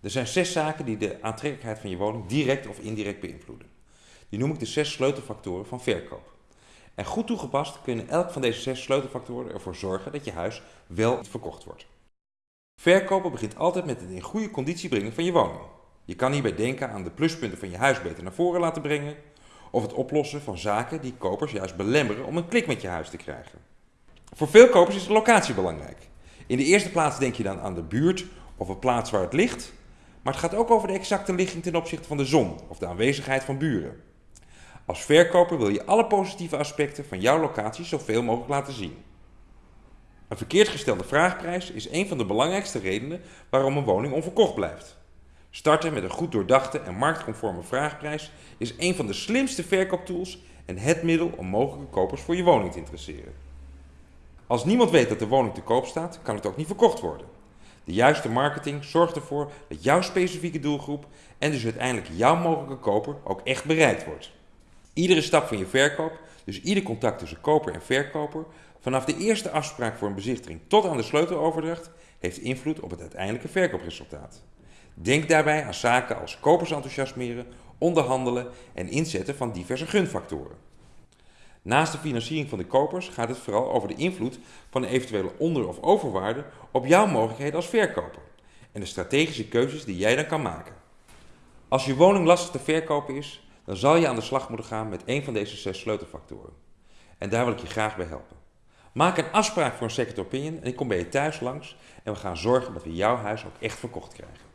Er zijn zes zaken die de aantrekkelijkheid van je woning direct of indirect beïnvloeden. Die noem ik de zes sleutelfactoren van verkoop. En goed toegepast kunnen elk van deze zes sleutelfactoren ervoor zorgen dat je huis wel verkocht wordt. Verkopen begint altijd met het in goede conditie brengen van je woning. Je kan hierbij denken aan de pluspunten van je huis beter naar voren laten brengen, of het oplossen van zaken die kopers juist belemmeren om een klik met je huis te krijgen. Voor veel kopers is de locatie belangrijk. In de eerste plaats denk je dan aan de buurt of een plaats waar het ligt, maar het gaat ook over de exacte ligging ten opzichte van de zon of de aanwezigheid van buren. Als verkoper wil je alle positieve aspecten van jouw locatie zoveel mogelijk laten zien. Een verkeerd gestelde vraagprijs is een van de belangrijkste redenen waarom een woning onverkocht blijft. Starten met een goed doordachte en marktconforme vraagprijs is een van de slimste verkooptools en het middel om mogelijke kopers voor je woning te interesseren. Als niemand weet dat de woning te koop staat, kan het ook niet verkocht worden. De juiste marketing zorgt ervoor dat jouw specifieke doelgroep en dus uiteindelijk jouw mogelijke koper ook echt bereikt wordt. Iedere stap van je verkoop, dus ieder contact tussen koper en verkoper, vanaf de eerste afspraak voor een bezichtiging tot aan de sleuteloverdracht, heeft invloed op het uiteindelijke verkoopresultaat. Denk daarbij aan zaken als kopers enthousiasmeren, onderhandelen en inzetten van diverse gunfactoren. Naast de financiering van de kopers gaat het vooral over de invloed van de eventuele onder- of overwaarde op jouw mogelijkheden als verkoper en de strategische keuzes die jij dan kan maken. Als je woning lastig te verkopen is, dan zal je aan de slag moeten gaan met een van deze zes sleutelfactoren. En daar wil ik je graag bij helpen. Maak een afspraak voor een second opinion en ik kom bij je thuis langs en we gaan zorgen dat we jouw huis ook echt verkocht krijgen.